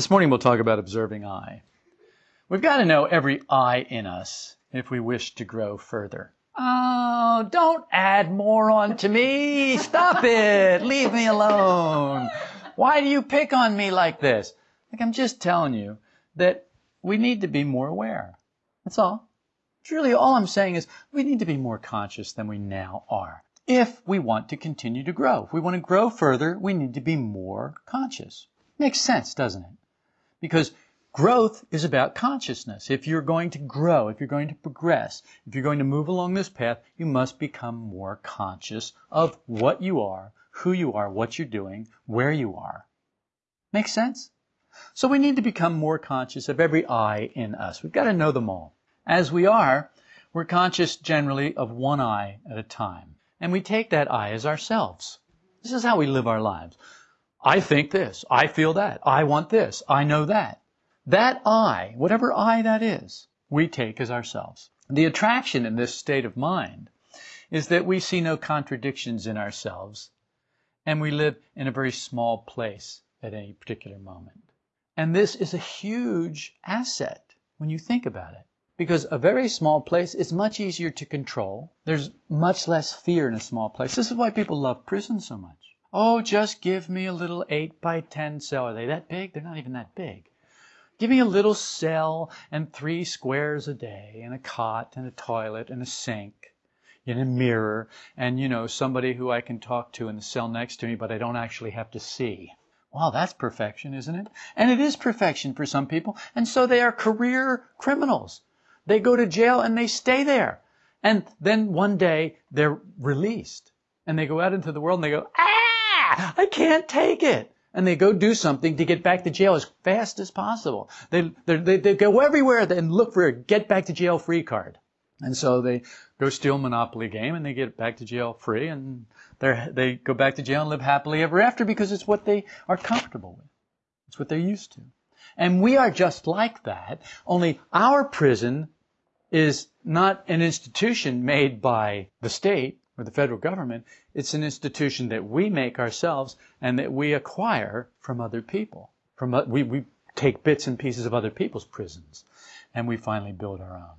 This morning we'll talk about observing I. We've got to know every I in us if we wish to grow further. Oh, don't add more on to me. Stop it. Leave me alone. Why do you pick on me like this? Like I'm just telling you that we need to be more aware. That's all. Really all I'm saying is we need to be more conscious than we now are. If we want to continue to grow, if we want to grow further, we need to be more conscious. Makes sense, doesn't it? Because growth is about consciousness. If you're going to grow, if you're going to progress, if you're going to move along this path, you must become more conscious of what you are, who you are, what you're doing, where you are. Makes sense? So we need to become more conscious of every I in us. We've got to know them all. As we are, we're conscious generally of one I at a time. And we take that I as ourselves. This is how we live our lives. I think this. I feel that. I want this. I know that. That I, whatever I that is, we take as ourselves. The attraction in this state of mind is that we see no contradictions in ourselves and we live in a very small place at any particular moment. And this is a huge asset when you think about it. Because a very small place is much easier to control. There's much less fear in a small place. This is why people love prison so much. Oh, just give me a little 8 by 10 cell. Are they that big? They're not even that big. Give me a little cell and three squares a day and a cot and a toilet and a sink and a mirror and, you know, somebody who I can talk to in the cell next to me, but I don't actually have to see. Wow, that's perfection, isn't it? And it is perfection for some people. And so they are career criminals. They go to jail and they stay there. And then one day they're released. And they go out into the world and they go, ah! I can't take it. And they go do something to get back to jail as fast as possible. They, they, they go everywhere and look for a get back to jail free card. And so they go steal Monopoly game and they get back to jail free and they go back to jail and live happily ever after because it's what they are comfortable with. It's what they're used to. And we are just like that, only our prison is not an institution made by the state or the federal government. It's an institution that we make ourselves and that we acquire from other people. From uh, we, we take bits and pieces of other people's prisons and we finally build our own.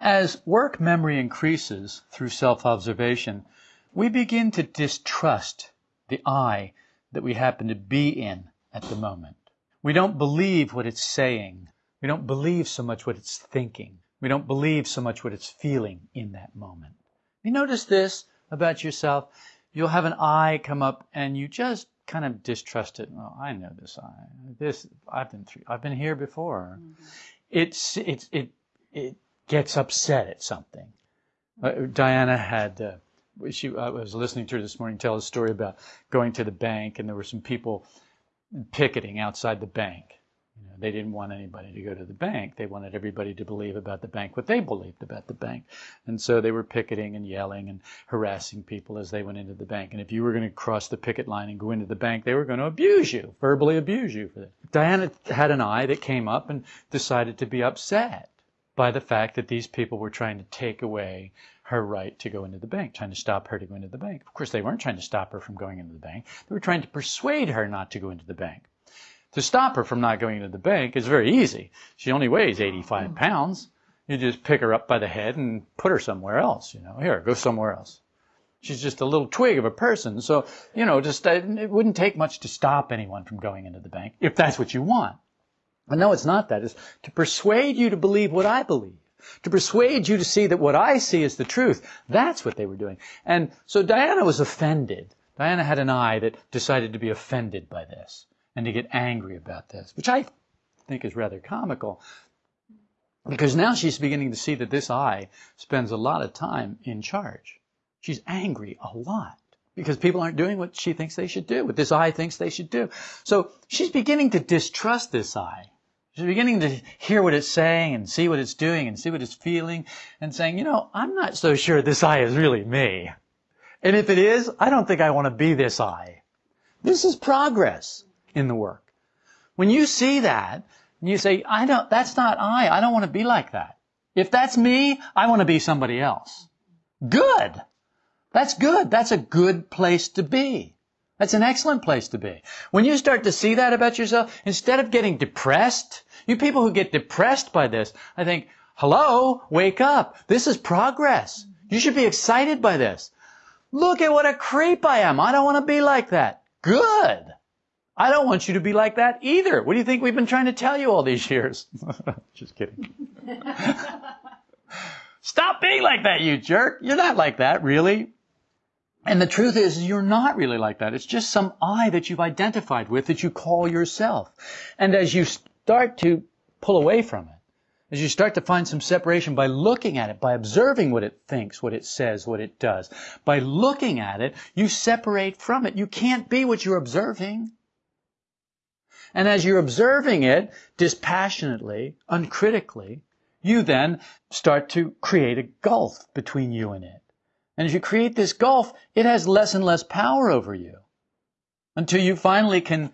As work memory increases through self-observation, we begin to distrust the I that we happen to be in at the moment. We don't believe what it's saying. We don't believe so much what it's thinking. We don't believe so much what it's feeling in that moment. You notice this? About yourself, you'll have an I come up and you just kind of distrust it. Well, I know this I. This I've been through. I've been here before. Mm-hmm. It's it's it it gets upset at something. Uh, Diana had. Uh, she I was listening to her this morning tell a story about going to the bank and there were some people picketing outside the bank you know, they didn't want anybody to go to the bank. They wanted everybody to believe about the bank what they believed about the bank. And so they were picketing and yelling and harassing people as they went into the bank. And if you were going to cross the picket line and go into the bank, they were going to abuse you, verbally abuse you for that. Diana had an eye that came up and decided to be upset by the fact that these people were trying to take away her right to go into the bank, trying to stop her to go into the bank. Of course, they weren't trying to stop her from going into the bank. They were trying to persuade her not to go into the bank. To stop her from not going to the bank is very easy. She only weighs 85 pounds. You just pick her up by the head and put her somewhere else, you know. Here, go somewhere else. She's just a little twig of a person. So, you know, just, uh, it wouldn't take much to stop anyone from going into the bank if that's what you want. But no, it's not that. It's to persuade you to believe what I believe. To persuade you to see that what I see is the truth. That's what they were doing. And so Diana was offended. Diana had an eye that decided to be offended by this and to get angry about this, which I think is rather comical. Because now she's beginning to see that this I spends a lot of time in charge. She's angry a lot because people aren't doing what she thinks they should do, what this I thinks they should do. So she's beginning to distrust this I. She's beginning to hear what it's saying and see what it's doing and see what it's feeling and saying, you know, I'm not so sure this I is really me. And if it is, I don't think I want to be this I. This is progress in the work. When you see that, and you say, I don't, that's not I. I don't want to be like that. If that's me, I want to be somebody else. Good. That's good. That's a good place to be. That's an excellent place to be. When you start to see that about yourself, instead of getting depressed, you people who get depressed by this, I think, hello, wake up. This is progress. You should be excited by this. Look at what a creep I am. I don't want to be like that. Good. I don't want you to be like that either. What do you think we've been trying to tell you all these years? Just kidding. Stop being like that, you jerk. You're not like that, really. And the truth is, you're not really like that. It's just some I that you've identified with that you call yourself. And as you start to pull away from it, as you start to find some separation by looking at it, by observing what it thinks, what it says, what it does, by looking at it, you separate from it. You can't be what you're observing. And as you're observing it dispassionately, uncritically, you then start to create a gulf between you and it. And as you create this gulf, it has less and less power over you until you finally can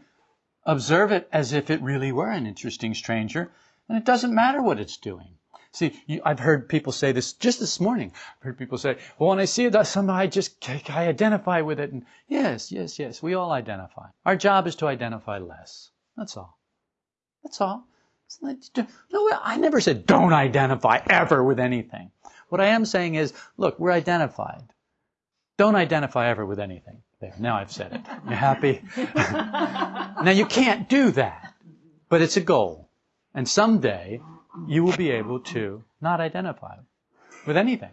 observe it as if it really were an interesting stranger, and it doesn't matter what it's doing. See, you, I've heard people say this just this morning. I've heard people say, well, when I see it, somehow I just, I identify with it. And yes, yes, yes, we all identify. Our job is to identify less. That's all. That's all. No, I never said don't identify ever with anything. What I am saying is, look, we're identified. Don't identify ever with anything. There, now I've said it. You happy? now you can't do that, but it's a goal. And someday you will be able to not identify with anything.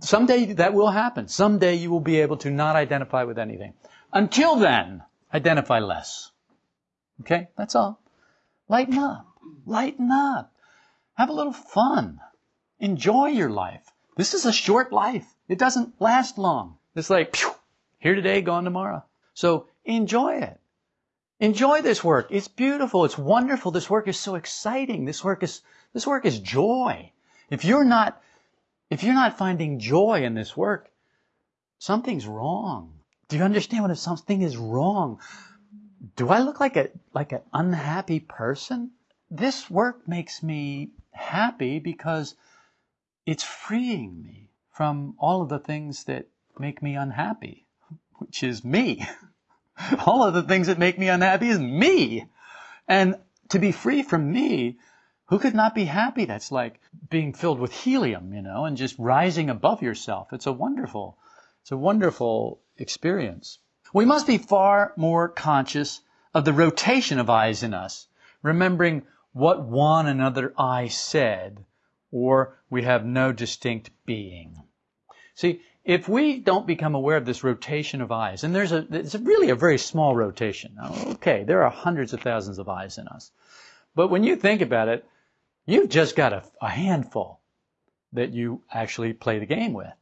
Someday that will happen. Someday you will be able to not identify with anything. Until then, identify less. Okay? That's all. Lighten up. Lighten up. Have a little fun. Enjoy your life. This is a short life. It doesn't last long. It's like, here today, gone tomorrow. So enjoy it. Enjoy this work. It's beautiful. It's wonderful. This work is so exciting. This work is, this work is joy. If you're not, if you're not finding joy in this work, something's wrong. Do you understand what if something is wrong? Do I look like a, like an unhappy person? This work makes me happy because it's freeing me from all of the things that make me unhappy, which is me. all of the things that make me unhappy is me. And to be free from me, who could not be happy? That's like being filled with helium, you know, and just rising above yourself. It's a wonderful, it's a wonderful experience. We must be far more conscious of the rotation of eyes in us, remembering what one another eye said or we have no distinct being. See, if we don't become aware of this rotation of eyes, and there's a, it's really a very small rotation. Okay, there are hundreds of thousands of eyes in us. But when you think about it, you've just got a, a handful that you actually play the game with.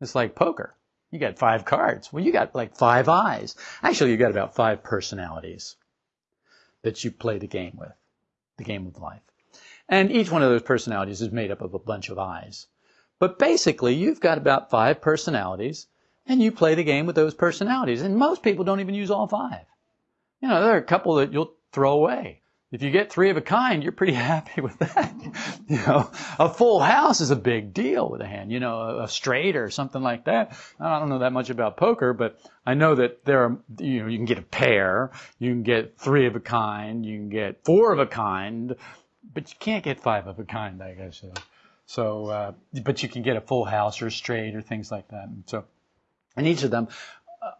It's like poker. You got five cards. Well, you got like five eyes. Actually, you got about five personalities that you play the game with, the game of life. And each one of those personalities is made up of a bunch of eyes. But basically, you've got about five personalities, and you play the game with those personalities. And most people don't even use all five. You know, there are a couple that you'll throw away. If you get three of a kind, you're pretty happy with that. you know, a full house is a big deal with a hand. You know, a straight or something like that. I don't know that much about poker, but I know that there are, you know, you can get a pair, you can get three of a kind, you can get four of a kind, but you can't get five of a kind, I guess. So, uh, but you can get a full house or a straight or things like that. And so, and each of them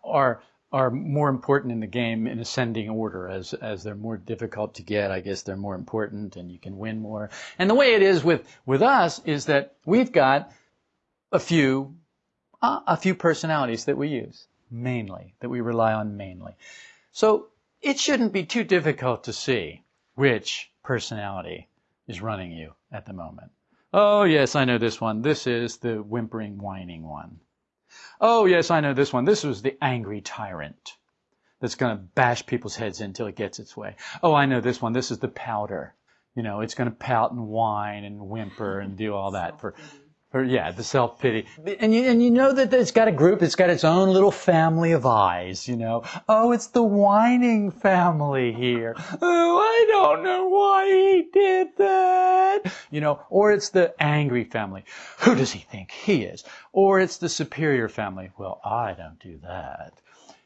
are are more important in the game in ascending order as as they're more difficult to get. I guess they're more important, and you can win more. And the way it is with with us is that we've got a few uh, a few personalities that we use mainly that we rely on mainly. So it shouldn't be too difficult to see which personality is running you at the moment. Oh, yes, I know this one. This is the whimpering, whining one. Oh, yes, I know this one. This was the angry tyrant that's going to bash people's heads in until it gets its way. Oh, I know this one. This is the powder. You know, it's going to pout and whine and whimper and do all that for or yeah, the self pity, and you and you know that it's got a group. It's got its own little family of eyes. You know, oh, it's the whining family here. Oh, I don't know why he did that. You know, or it's the angry family. Who does he think he is? Or it's the superior family. Well, I don't do that.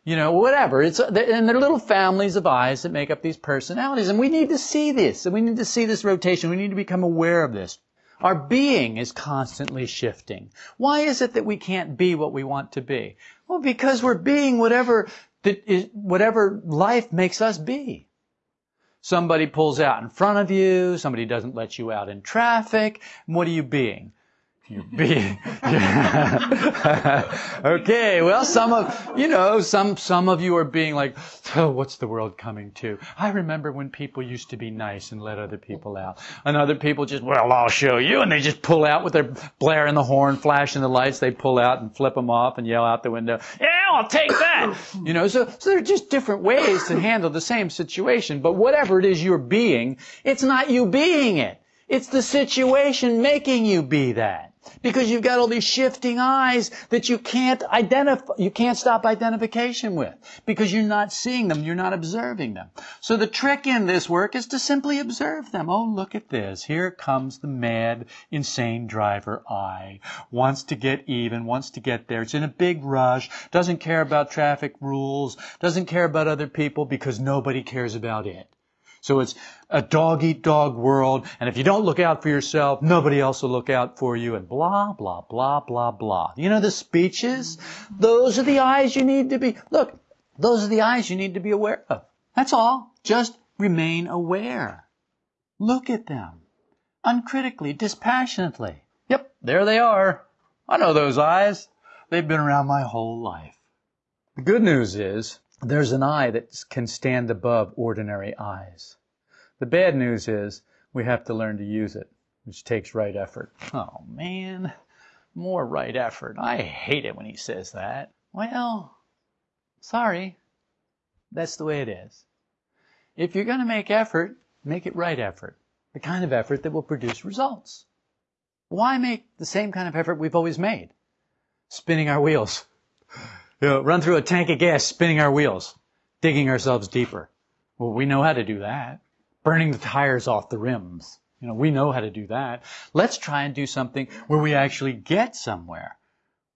you know, whatever. It's and they're little families of eyes that make up these personalities, and we need to see this, and we need to see this rotation. We need to become aware of this. Our being is constantly shifting. Why is it that we can't be what we want to be? Well, because we're being whatever that is, whatever life makes us be. Somebody pulls out in front of you. Somebody doesn't let you out in traffic. What are you being? You're being. okay, well, some of, you know, some, some of you are being like, oh, what's the world coming to? I remember when people used to be nice and let other people out. And other people just, well, I'll show you. And they just pull out with their blaring the horn, flashing the lights. They pull out and flip them off and yell out the window, yeah, I'll take that. you know, so, so there are just different ways to handle the same situation. But whatever it is you're being, it's not you being it. It's the situation making you be that. Because you've got all these shifting eyes that you can't identify, you can't stop identification with. Because you're not seeing them, you're not observing them. So the trick in this work is to simply observe them. Oh, look at this. Here comes the mad, insane driver I. Wants to get even, wants to get there. It's in a big rush, doesn't care about traffic rules, doesn't care about other people because nobody cares about it. So it's a dog eat dog world, and if you don't look out for yourself, nobody else will look out for you, and blah, blah, blah, blah, blah. You know the speeches? Those are the eyes you need to be, look, those are the eyes you need to be aware of. That's all. Just remain aware. Look at them. Uncritically, dispassionately. Yep, there they are. I know those eyes. They've been around my whole life. The good news is, there's an eye that can stand above ordinary eyes. The bad news is we have to learn to use it, which takes right effort. Oh man, more right effort. I hate it when he says that. Well, sorry. That's the way it is. If you're going to make effort, make it right effort. The kind of effort that will produce results. Why make the same kind of effort we've always made? Spinning our wheels. You know, run through a tank of gas, spinning our wheels, digging ourselves deeper. Well, we know how to do that. Burning the tires off the rims. You know, we know how to do that. Let's try and do something where we actually get somewhere.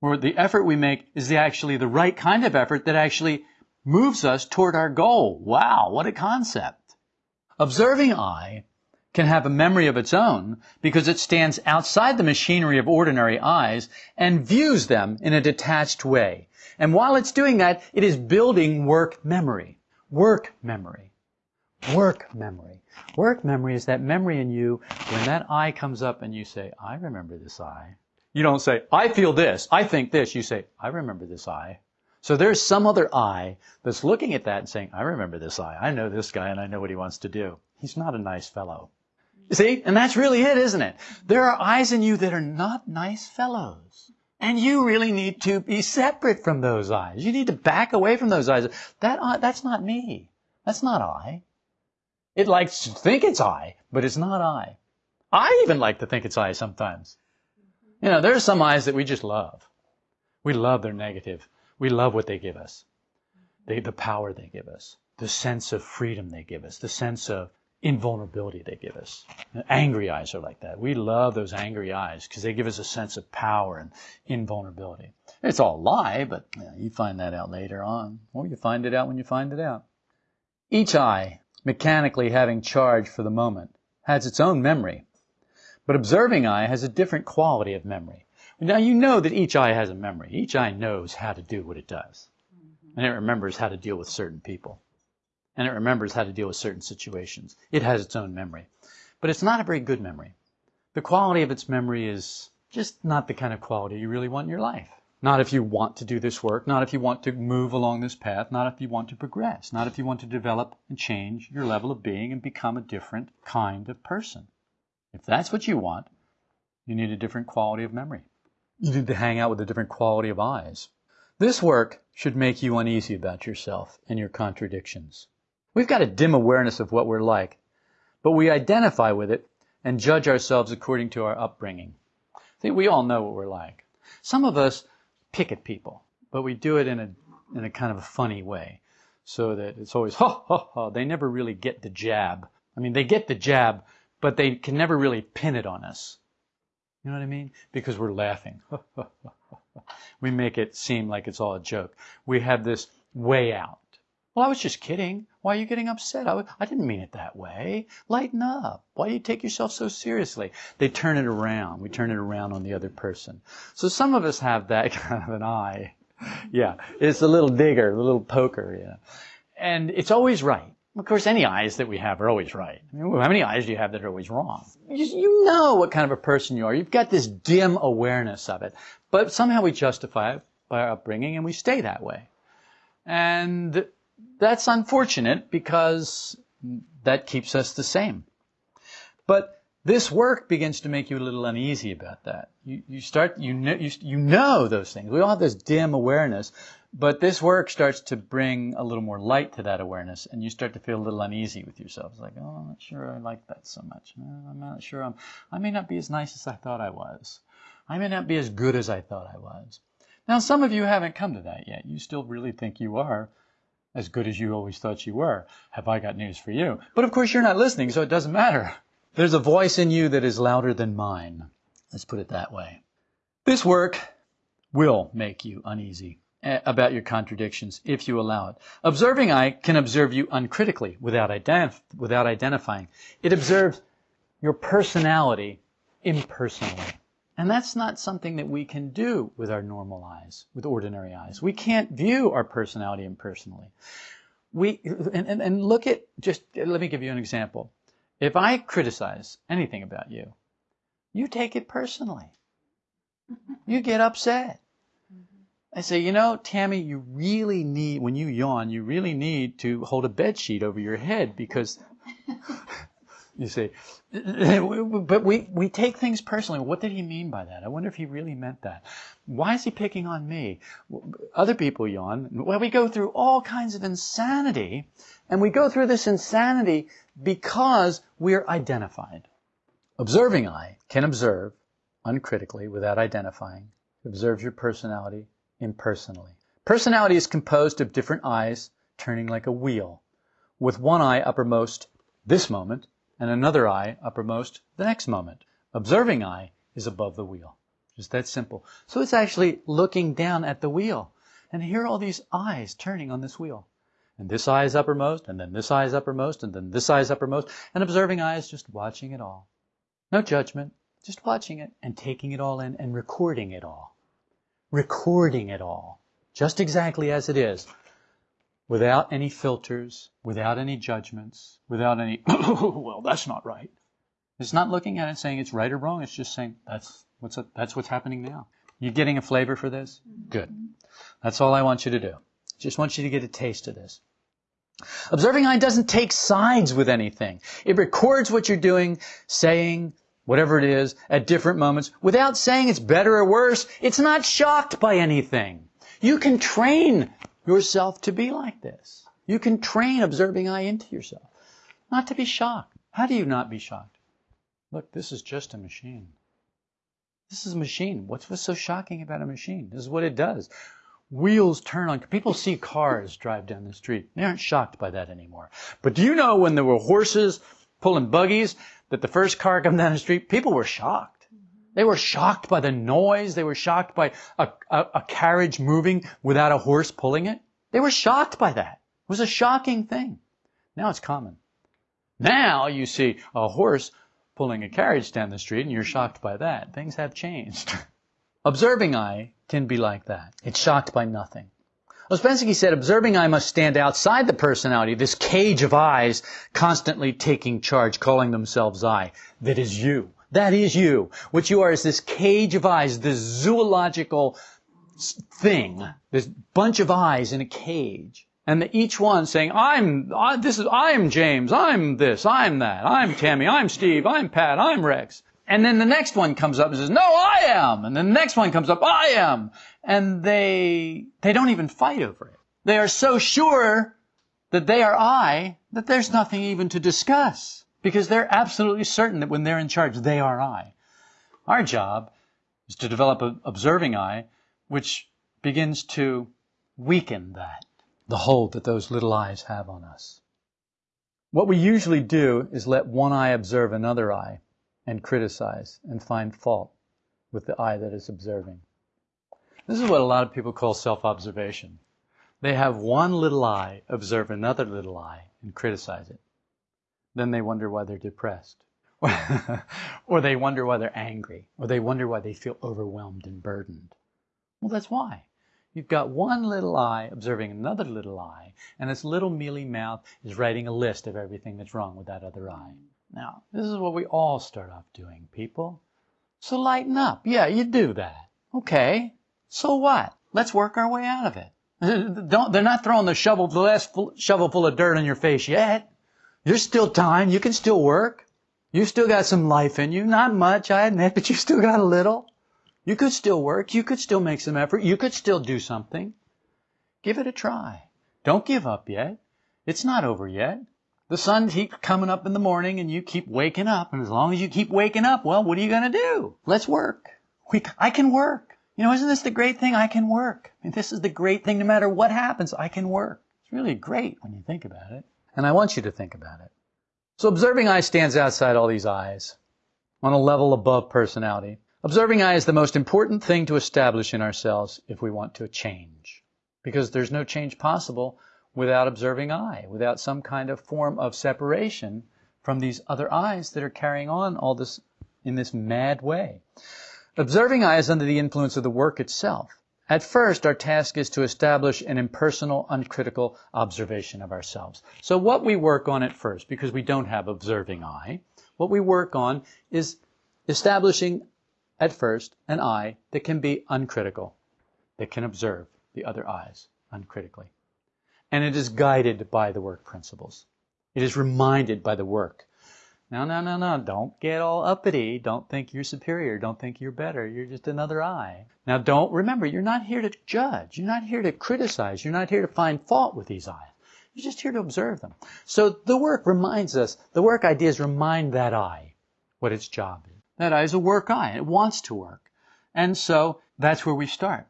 Where the effort we make is the actually the right kind of effort that actually moves us toward our goal. Wow, what a concept. Observing I can have a memory of its own because it stands outside the machinery of ordinary eyes and views them in a detached way. And while it's doing that, it is building work memory. Work memory. Work memory. Work memory is that memory in you when that eye comes up and you say, I remember this eye. You don't say, I feel this, I think this. You say, I remember this eye. So there's some other eye that's looking at that and saying, I remember this eye. I know this guy and I know what he wants to do. He's not a nice fellow. See? And that's really it, isn't it? There are eyes in you that are not nice fellows. And you really need to be separate from those eyes. You need to back away from those eyes. That that's not me. That's not I. It likes to think it's I, but it's not I. I even like to think it's I sometimes. You know, there are some eyes that we just love. We love their negative. We love what they give us. They, the power they give us. The sense of freedom they give us. The sense of invulnerability they give us. Angry eyes are like that. We love those angry eyes because they give us a sense of power and invulnerability. It's all a lie, but you, know, you find that out later on, or you find it out when you find it out. Each eye, mechanically having charge for the moment, has its own memory, but observing I has a different quality of memory. Now you know that each eye has a memory. Each eye knows how to do what it does, and it remembers how to deal with certain people and it remembers how to deal with certain situations. It has its own memory. But it's not a very good memory. The quality of its memory is just not the kind of quality you really want in your life. Not if you want to do this work, not if you want to move along this path, not if you want to progress, not if you want to develop and change your level of being and become a different kind of person. If that's what you want, you need a different quality of memory. You need to hang out with a different quality of eyes. This work should make you uneasy about yourself and your contradictions. We've got a dim awareness of what we're like, but we identify with it and judge ourselves according to our upbringing. I think we all know what we're like. Some of us pick at people, but we do it in a, in a kind of a funny way. So that it's always, ha, ha, ha. They never really get the jab. I mean, they get the jab, but they can never really pin it on us. You know what I mean? Because we're laughing. we make it seem like it's all a joke. We have this way out. Well, I was just kidding. Why are you getting upset? I, I didn't mean it that way. Lighten up. Why do you take yourself so seriously? They turn it around. We turn it around on the other person. So some of us have that kind of an eye. Yeah, it's a little digger, a little poker, yeah. And it's always right. Of course, any eyes that we have are always right. I mean, how many eyes do you have that are always wrong? You, you know what kind of a person you are. You've got this dim awareness of it. But somehow we justify it by our upbringing and we stay that way. And that's unfortunate because that keeps us the same. But this work begins to make you a little uneasy about that. You, you start, you know, you, you know those things. We all have this dim awareness, but this work starts to bring a little more light to that awareness, and you start to feel a little uneasy with yourself. It's like, oh, I'm not sure I like that so much. Uh, I'm not sure I'm, I may not be as nice as I thought I was. I may not be as good as I thought I was. Now, some of you haven't come to that yet. You still really think you are, as good as you always thought you were. Have I got news for you? But of course, you're not listening, so it doesn't matter. There's a voice in you that is louder than mine. Let's put it that way. This work will make you uneasy eh, about your contradictions if you allow it. Observing I can observe you uncritically without, identif- without identifying. It observes your personality impersonally. And that's not something that we can do with our normal eyes, with ordinary eyes. We can't view our personality impersonally. We, and, and, and look at, just, let me give you an example. If I criticize anything about you, you take it personally. You get upset. I say, you know, Tammy, you really need, when you yawn, you really need to hold a bed sheet over your head because you see, but we, we take things personally. What did he mean by that? I wonder if he really meant that. Why is he picking on me? Other people yawn. Well, we go through all kinds of insanity, and we go through this insanity because we're identified. Observing I can observe uncritically without identifying. Observes your personality impersonally. Personality is composed of different eyes turning like a wheel, with one eye uppermost this moment and another eye uppermost the next moment. Observing I is above the wheel. Just that simple. So it's actually looking down at the wheel. And here are all these eyes turning on this wheel. And this eye is uppermost, and then this eye is uppermost, and then this eye is uppermost. And observing I is just watching it all. No judgment, just watching it and taking it all in and recording it all. Recording it all. Just exactly as it is without any filters, without any judgments, without any, well, that's not right. It's not looking at it saying it's right or wrong. It's just saying that's what's, that's what's happening now. You getting a flavor for this? Good. That's all I want you to do. Just want you to get a taste of this. Observing I doesn't take sides with anything. It records what you're doing, saying, whatever it is, at different moments, without saying it's better or worse. It's not shocked by anything. You can train yourself to be like this. You can train observing I into yourself. Not to be shocked. How do you not be shocked? Look, this is just a machine. This is a machine. What's, what's so shocking about a machine? This is what it does. Wheels turn on. People see cars drive down the street. They aren't shocked by that anymore. But do you know when there were horses pulling buggies that the first car come down the street, people were shocked. They were shocked by the noise. They were shocked by a, a, a, carriage moving without a horse pulling it. They were shocked by that. It was a shocking thing. Now it's common. Now you see a horse pulling a carriage down the street and you're shocked by that. Things have changed. Observing I can be like that. It's shocked by nothing. Ouspensky said observing I must stand outside the personality, this cage of eyes constantly taking charge, calling themselves I, that is you. That is you. What you are is this cage of eyes, this zoological thing, this bunch of eyes in a cage. And each one saying, I'm, I, this is, I'm James, I'm this, I'm that, I'm Tammy, I'm Steve, I'm Pat, I'm Rex. And then the next one comes up and says, no, I am. And then the next one comes up, I am. And they, they don't even fight over it. They are so sure that they are I that there's nothing even to discuss because they're absolutely certain that when they're in charge, they are I. Our job is to develop an observing I, which begins to weaken that, the hold that those little eyes have on us. What we usually do is let one eye observe another eye and criticize and find fault with the eye that is observing. This is what a lot of people call self-observation. They have one little eye observe another little eye and criticize it. Then they wonder why they're depressed. or they wonder why they're angry. Or they wonder why they feel overwhelmed and burdened. Well, that's why. You've got one little eye observing another little eye, and this little mealy mouth is writing a list of everything that's wrong with that other eye. Now, this is what we all start off doing, people. So lighten up. Yeah, you do that. Okay. So what? Let's work our way out of it. Don't, they're not throwing the shovel, the last full, shovel full of dirt in your face yet. There's still time. You can still work. You still got some life in you. Not much, I admit, but you still got a little. You could still work. You could still make some effort. You could still do something. Give it a try. Don't give up yet. It's not over yet. The sun keeps coming up in the morning and you keep waking up. And as long as you keep waking up, well, what are you going to do? Let's work. We, I can work. You know, isn't this the great thing? I can work. I mean, this is the great thing. No matter what happens, I can work. It's really great when you think about it. And I want you to think about it. So observing I stands outside all these eyes on a level above personality. Observing I is the most important thing to establish in ourselves if we want to change. Because there's no change possible without observing I, without some kind of form of separation from these other eyes that are carrying on all this in this mad way. Observing I is under the influence of the work itself. At first, our task is to establish an impersonal, uncritical observation of ourselves. So what we work on at first, because we don't have observing I, what we work on is establishing at first an eye that can be uncritical, that can observe the other eyes uncritically. And it is guided by the work principles. It is reminded by the work no, no, no, no. Don't get all uppity. Don't think you're superior. Don't think you're better. You're just another eye. Now don't remember, you're not here to judge. You're not here to criticize. You're not here to find fault with these eyes. You're just here to observe them. So the work reminds us, the work ideas remind that eye what its job is. That eye is a work eye. It wants to work. And so that's where we start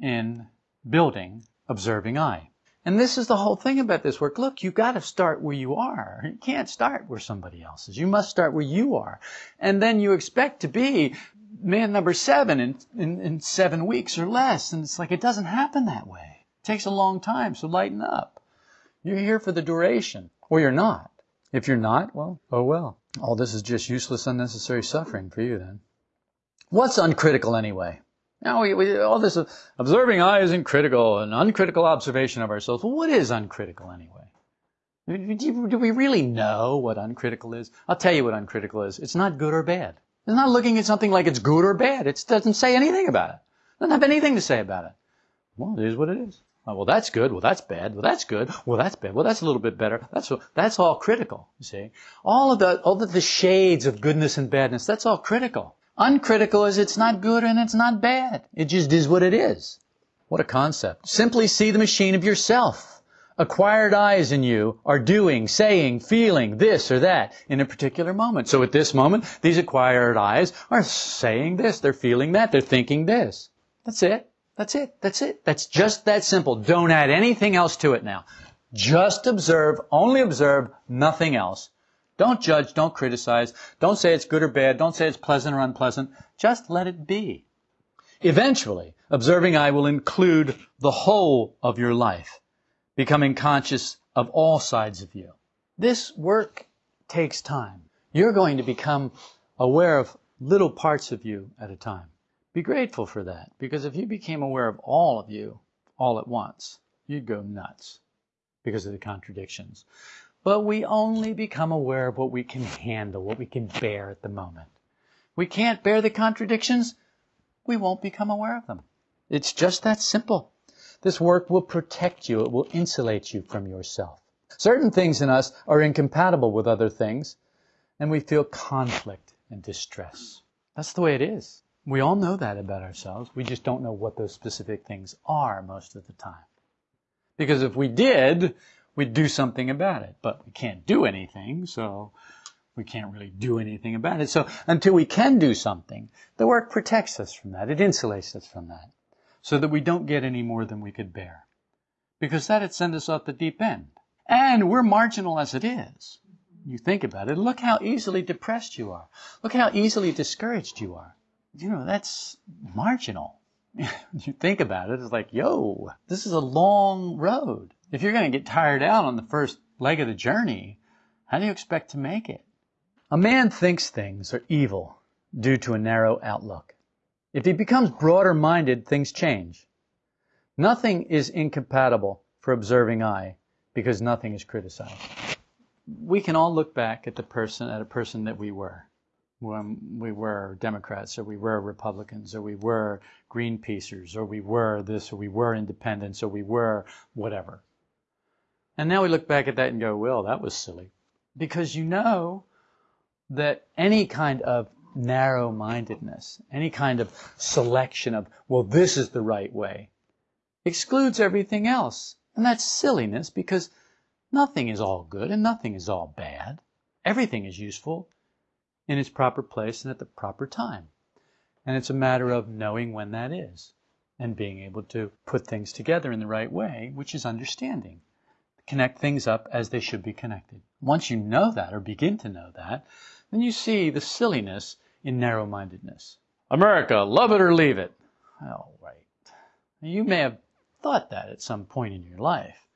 in building observing I. And this is the whole thing about this work. Look, you've got to start where you are. You can't start where somebody else is. You must start where you are. And then you expect to be man number seven in, in, in seven weeks or less. And it's like, it doesn't happen that way. It takes a long time, so lighten up. You're here for the duration, or you're not. If you're not, well, oh well. All this is just useless, unnecessary suffering for you then. What's uncritical anyway? Now, we, we, all this observing I isn't critical, an uncritical observation of ourselves. Well, what is uncritical anyway? Do, do we really know what uncritical is? I'll tell you what uncritical is. It's not good or bad. It's not looking at something like it's good or bad. It doesn't say anything about it. It doesn't have anything to say about it. Well, it is what it is. Oh, well, that's good. Well, that's bad. Well, that's good. Well, that's bad. Well, that's a little bit better. That's that's all critical. You see, all of the all of the shades of goodness and badness. That's all critical. Uncritical is it's not good and it's not bad. It just is what it is. What a concept. Simply see the machine of yourself. Acquired eyes in you are doing, saying, feeling this or that in a particular moment. So at this moment, these acquired eyes are saying this, they're feeling that, they're thinking this. That's it. That's it. That's it. That's just that simple. Don't add anything else to it now. Just observe, only observe, nothing else. Don't judge, don't criticize, don't say it's good or bad, don't say it's pleasant or unpleasant. Just let it be. Eventually, observing I will include the whole of your life, becoming conscious of all sides of you. This work takes time. You're going to become aware of little parts of you at a time. Be grateful for that, because if you became aware of all of you all at once, you'd go nuts because of the contradictions. But we only become aware of what we can handle, what we can bear at the moment. We can't bear the contradictions, we won't become aware of them. It's just that simple. This work will protect you. It will insulate you from yourself. Certain things in us are incompatible with other things, and we feel conflict and distress. That's the way it is. We all know that about ourselves. We just don't know what those specific things are most of the time. Because if we did, we'd do something about it. But we can't do anything, so we can't really do anything about it. So until we can do something, the work protects us from that. It insulates us from that. So that we don't get any more than we could bear. Because that'd send us off the deep end. And we're marginal as it is. You think about it. Look how easily depressed you are. Look how easily discouraged you are. You know, that's marginal. you think about it, it's like, yo, this is a long road. If you're going to get tired out on the first leg of the journey, how do you expect to make it? A man thinks things are evil due to a narrow outlook. If he becomes broader minded, things change. Nothing is incompatible for observing I because nothing is criticized. We can all look back at the person, at a person that we were when we were Democrats or we were Republicans or we were Greenpeacers or we were this or we were independents or we were whatever. And now we look back at that and go, well, that was silly. Because you know that any kind of narrow mindedness, any kind of selection of, well, this is the right way, excludes everything else. And that's silliness because nothing is all good and nothing is all bad. Everything is useful in its proper place and at the proper time. And it's a matter of knowing when that is and being able to put things together in the right way, which is understanding. Connect things up as they should be connected. Once you know that or begin to know that, then you see the silliness in narrow mindedness. America, love it or leave it. All right. You may have thought that at some point in your life,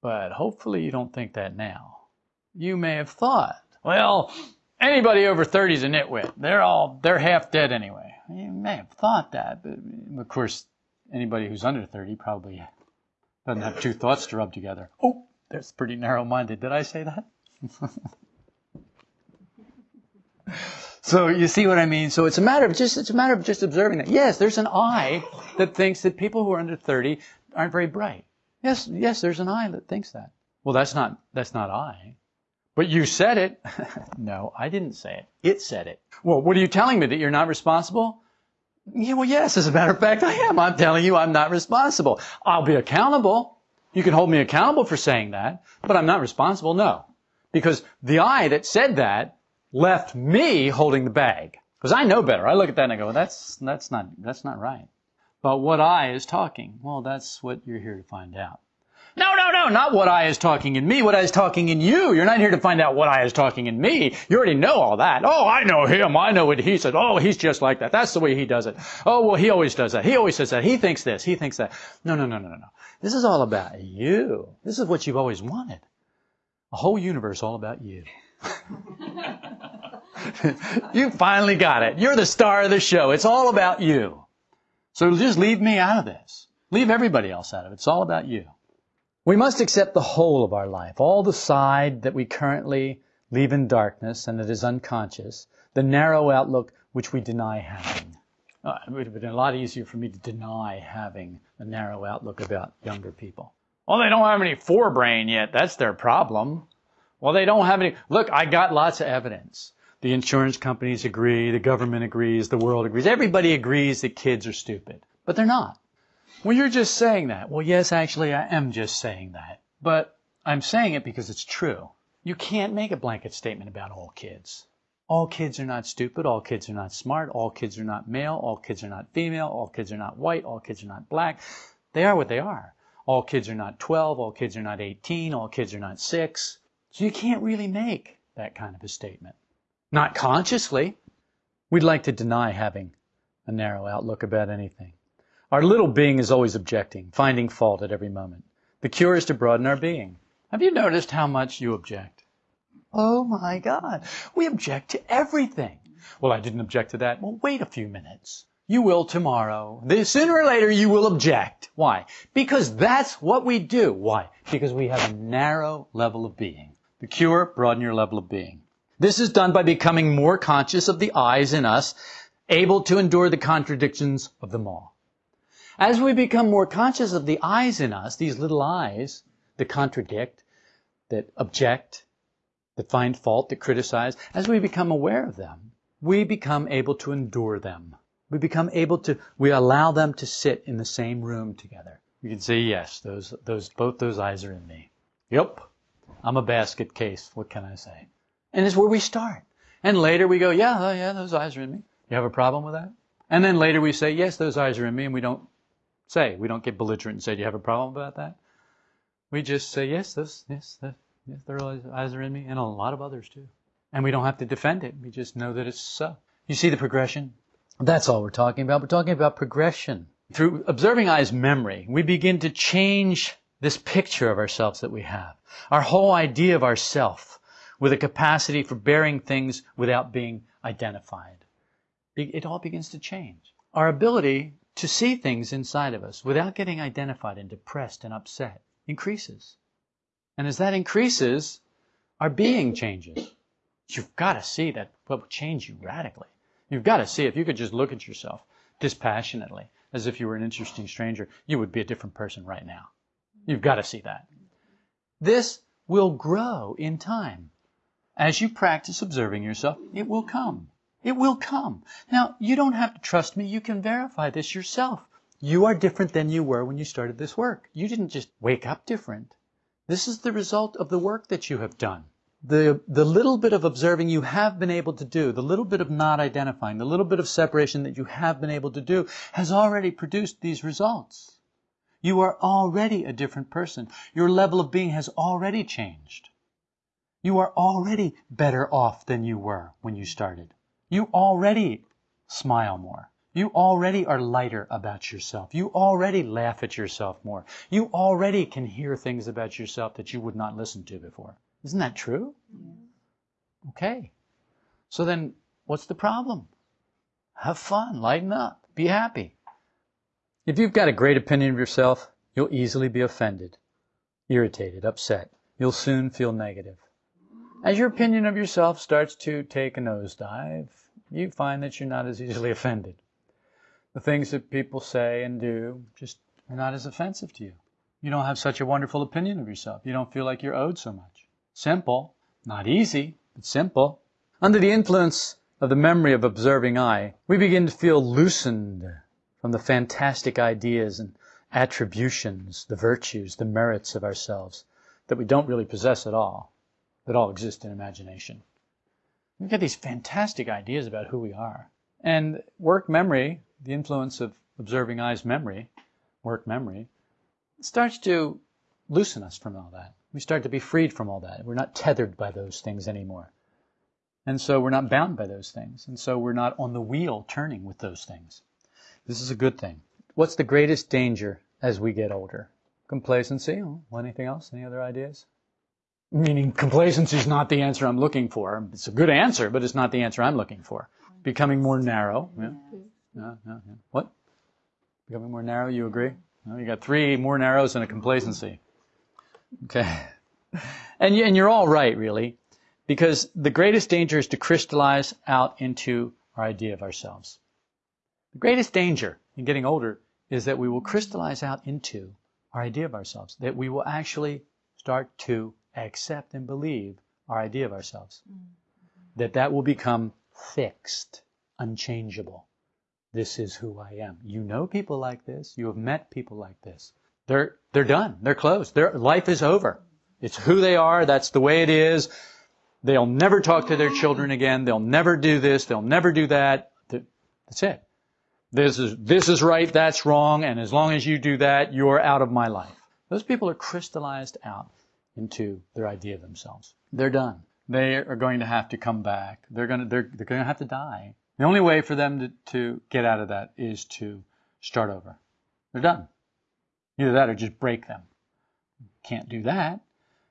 but hopefully you don't think that now. You may have thought, well, anybody over 30 is a nitwit. They're all, they're half dead anyway. You may have thought that, but of course, anybody who's under 30 probably doesn't have two thoughts to rub together. Oh, that's pretty narrow minded. Did I say that? so you see what I mean? So it's a matter of just, it's a matter of just observing that. Yes, there's an eye that thinks that people who are under 30 aren't very bright. Yes, yes, there's an eye that thinks that. Well, that's not, that's not I. But you said it. no, I didn't say it. It said it. Well, what are you telling me? That you're not responsible? Yeah, well, yes, as a matter of fact, I am. I'm telling you I'm not responsible. I'll be accountable. You can hold me accountable for saying that, but I'm not responsible. No. Because the I that said that left me holding the bag. Because I know better. I look at that and I go, well, that's, that's not, that's not right. But what I is talking, well, that's what you're here to find out. No, no, no, not what I is talking in me, what I is talking in you. You're not here to find out what I is talking in me. You already know all that. Oh, I know him. I know what he said. Oh, he's just like that. That's the way he does it. Oh, well, he always does that. He always says that. He thinks this. He thinks that. No, no, no, no, no. This is all about you. This is what you've always wanted. A whole universe all about you. you finally got it. You're the star of the show. It's all about you. So just leave me out of this. Leave everybody else out of it. It's all about you. We must accept the whole of our life, all the side that we currently leave in darkness and that is unconscious, the narrow outlook which we deny having. Uh, it would have been a lot easier for me to deny having a narrow outlook about younger people. Well, they don't have any forebrain yet. That's their problem. Well, they don't have any. Look, I got lots of evidence. The insurance companies agree, the government agrees, the world agrees. Everybody agrees that kids are stupid, but they're not. Well, you're just saying that. Well, yes, actually, I am just saying that. But I'm saying it because it's true. You can't make a blanket statement about all kids. All kids are not stupid. All kids are not smart. All kids are not male. All kids are not female. All kids are not white. All kids are not black. They are what they are. All kids are not 12. All kids are not 18. All kids are not 6. So you can't really make that kind of a statement. Not consciously. We'd like to deny having a narrow outlook about anything. Our little being is always objecting, finding fault at every moment. The cure is to broaden our being. Have you noticed how much you object? Oh my God. We object to everything. Well, I didn't object to that. Well, wait a few minutes. You will tomorrow. This, sooner or later, you will object. Why? Because that's what we do. Why? Because we have a narrow level of being. The cure, broaden your level of being. This is done by becoming more conscious of the eyes in us, able to endure the contradictions of them all. As we become more conscious of the eyes in us, these little eyes that contradict, that object, that find fault, that criticize, as we become aware of them, we become able to endure them. We become able to, we allow them to sit in the same room together. We can say, yes, those, those, both those eyes are in me. Yep. I'm a basket case. What can I say? And it's where we start. And later we go, yeah, oh, yeah, those eyes are in me. You have a problem with that? And then later we say, yes, those eyes are in me, and we don't say. We don't get belligerent and say, "Do you have a problem about that?" We just say, "Yes, this, yes, that, yes, their eyes are in me, and a lot of others too." And we don't have to defend it. We just know that it's so. You see the progression? That's all we're talking about. We're talking about progression. Through observing eyes memory, we begin to change this picture of ourselves that we have. Our whole idea of ourself with a capacity for bearing things without being identified. It all begins to change. Our ability to see things inside of us without getting identified and depressed and upset increases. And as that increases, our being changes. You've got to see that what will change you radically. You've got to see if you could just look at yourself dispassionately, as if you were an interesting stranger, you would be a different person right now. You've got to see that. This will grow in time. As you practice observing yourself, it will come. It will come. Now, you don't have to trust me. You can verify this yourself. You are different than you were when you started this work. You didn't just wake up different. This is the result of the work that you have done the, the little bit of observing you have been able to do, the little bit of not identifying, the little bit of separation that you have been able to do has already produced these results. You are already a different person. Your level of being has already changed. You are already better off than you were when you started. You already smile more. You already are lighter about yourself. You already laugh at yourself more. You already can hear things about yourself that you would not listen to before. Isn't that true? Okay. So then, what's the problem? Have fun, lighten up, be happy. If you've got a great opinion of yourself, you'll easily be offended, irritated, upset. You'll soon feel negative. As your opinion of yourself starts to take a nosedive, you find that you're not as easily offended. The things that people say and do just are not as offensive to you. You don't have such a wonderful opinion of yourself. You don't feel like you're owed so much. Simple. Not easy, but simple. Under the influence of the memory of observing I, we begin to feel loosened from the fantastic ideas and attributions, the virtues, the merits of ourselves that we don't really possess at all, that all exist in imagination. We've got these fantastic ideas about who we are. And work memory, the influence of observing I's memory, work memory, starts to loosen us from all that. We start to be freed from all that. We're not tethered by those things anymore. And so we're not bound by those things. And so we're not on the wheel turning with those things. This is a good thing. What's the greatest danger as we get older? Complacency. anything else? Any other ideas? Meaning complacency is not the answer I'm looking for. It's a good answer, but it's not the answer I'm looking for. Becoming more narrow. Yeah. Mm-hmm. Yeah, yeah, yeah. What? Becoming more narrow, you agree? Well, you got three more narrows and a complacency. Okay. And, and you're all right, really, because the greatest danger is to crystallize out into our idea of ourselves. The greatest danger in getting older is that we will crystallize out into our idea of ourselves, that we will actually start to accept and believe our idea of ourselves. Mm-hmm. That that will become fixed, unchangeable. This is who I am. You know people like this. You have met people like this. They're, they're done. They're closed. Their life is over. It's who they are. That's the way it is. They'll never talk to their children again. They'll never do this. They'll never do that. That's it. This is, this is right. That's wrong. And as long as you do that, you're out of my life. Those people are crystallized out into their idea of themselves. They're done. They are going to have to come back. They're going to, they're, they're going to have to die. The only way for them to, to get out of that is to start over. They're done. Either that or just break them. Can't do that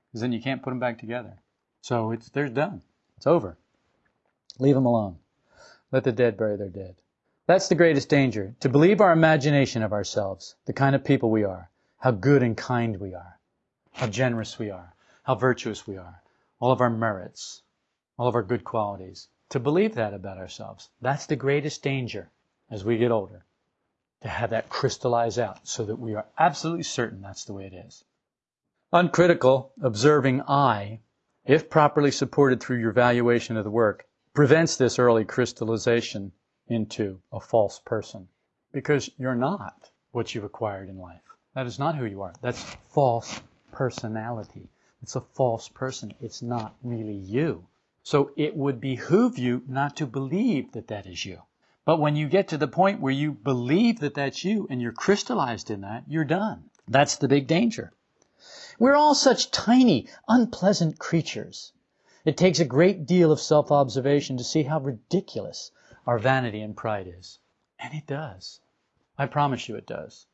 because then you can't put them back together. So it's they're done. It's over. Leave them alone. Let the dead bury their dead. That's the greatest danger. To believe our imagination of ourselves, the kind of people we are, how good and kind we are, how generous we are, how virtuous we are, all of our merits, all of our good qualities. To believe that about ourselves, that's the greatest danger as we get older to have that crystallize out so that we are absolutely certain that's the way it is. Uncritical, observing I, if properly supported through your valuation of the work, prevents this early crystallization into a false person. Because you're not what you've acquired in life. That is not who you are. That's false personality. It's a false person. It's not really you. So it would behoove you not to believe that that is you. But when you get to the point where you believe that that's you and you're crystallized in that, you're done. That's the big danger. We're all such tiny, unpleasant creatures. It takes a great deal of self-observation to see how ridiculous our vanity and pride is. And it does. I promise you it does.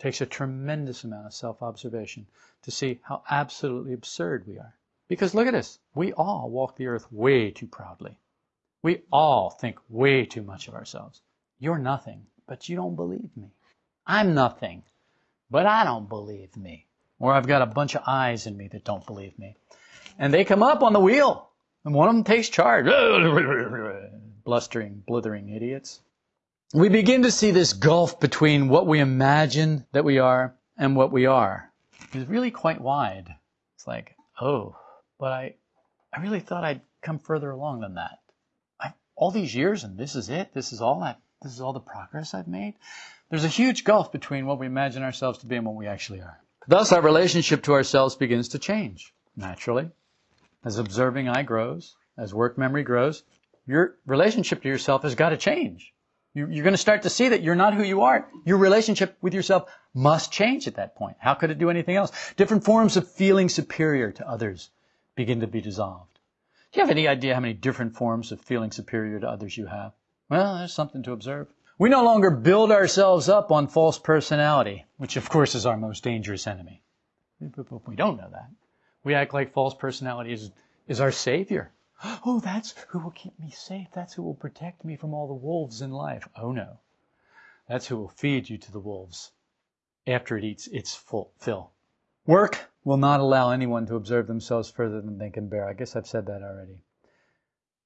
Takes a tremendous amount of self observation to see how absolutely absurd we are. Because look at us. We all walk the earth way too proudly. We all think way too much of ourselves. You're nothing, but you don't believe me. I'm nothing, but I don't believe me. Or I've got a bunch of I's in me that don't believe me. And they come up on the wheel, and one of them takes charge. Blustering, blithering idiots. We begin to see this gulf between what we imagine that we are and what we are. It's really quite wide. It's like, oh, but I, I really thought I'd come further along than that. I, all these years and this is it. This is all I, this is all the progress I've made. There's a huge gulf between what we imagine ourselves to be and what we actually are. Thus, our relationship to ourselves begins to change, naturally. As observing I grows, as work memory grows, your relationship to yourself has got to change. You're going to start to see that you're not who you are. Your relationship with yourself must change at that point. How could it do anything else? Different forms of feeling superior to others begin to be dissolved. Do you have any idea how many different forms of feeling superior to others you have? Well, there's something to observe. We no longer build ourselves up on false personality, which of course is our most dangerous enemy. We don't know that. We act like false personality is, is our savior. Oh, that's who will keep me safe. That's who will protect me from all the wolves in life. Oh no. That's who will feed you to the wolves after it eats its full fill. Work will not allow anyone to observe themselves further than they can bear. I guess I've said that already.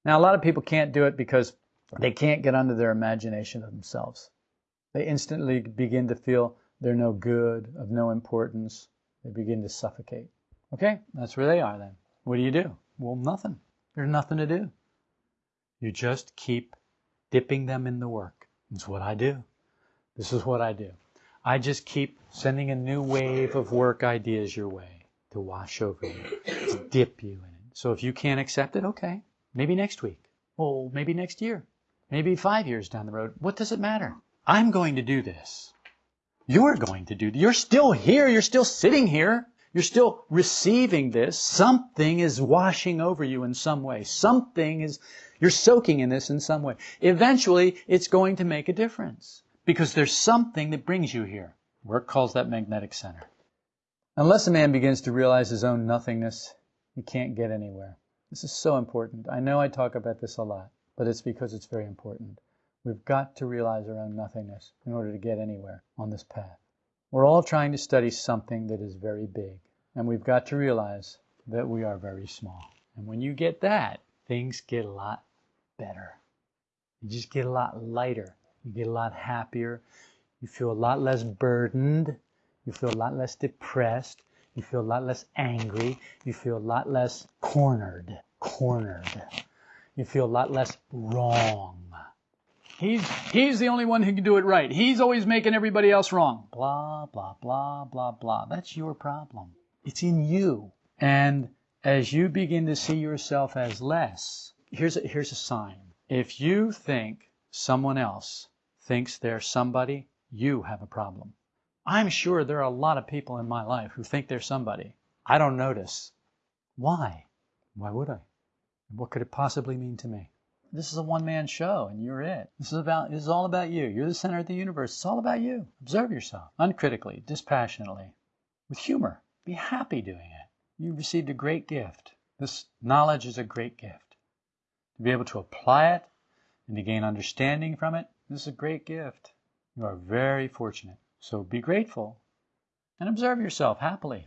Now, a lot of people can't do it because they can't get under their imagination of themselves. They instantly begin to feel they're no good, of no importance. They begin to suffocate. Okay, that's where they are then. What do you do? Well, nothing. There's nothing to do. You just keep dipping them in the work. That's what I do. This is what I do. I just keep sending a new wave of work ideas your way to wash over you, to dip you in it. So if you can't accept it, okay, maybe next week. Well, maybe next year. Maybe five years down the road. What does it matter? I'm going to do this. You're going to do. You're still here. You're still sitting here. You're still receiving this. Something is washing over you in some way. Something is, you're soaking in this in some way. Eventually, it's going to make a difference because there's something that brings you here. Work calls that magnetic center. Unless a man begins to realize his own nothingness, he can't get anywhere. This is so important. I know I talk about this a lot, but it's because it's very important. We've got to realize our own nothingness in order to get anywhere on this path. We're all trying to study something that is very big, and we've got to realize that we are very small. And when you get that, things get a lot better. You just get a lot lighter. You get a lot happier. You feel a lot less burdened. You feel a lot less depressed. You feel a lot less angry. You feel a lot less cornered. Cornered. You feel a lot less wrong. He's, he's the only one who can do it right. He's always making everybody else wrong. Blah, blah, blah, blah, blah. That's your problem. It's in you. And as you begin to see yourself as less, here's a, here's a sign. If you think someone else thinks they're somebody, you have a problem. I'm sure there are a lot of people in my life who think they're somebody. I don't notice. Why? Why would I? What could it possibly mean to me? This is a one man show and you're it. This is about this is all about you. You're the center of the universe. It's all about you. Observe yourself uncritically, dispassionately, with humor. Be happy doing it. You've received a great gift. This knowledge is a great gift. To be able to apply it and to gain understanding from it, this is a great gift. You are very fortunate. So be grateful and observe yourself happily.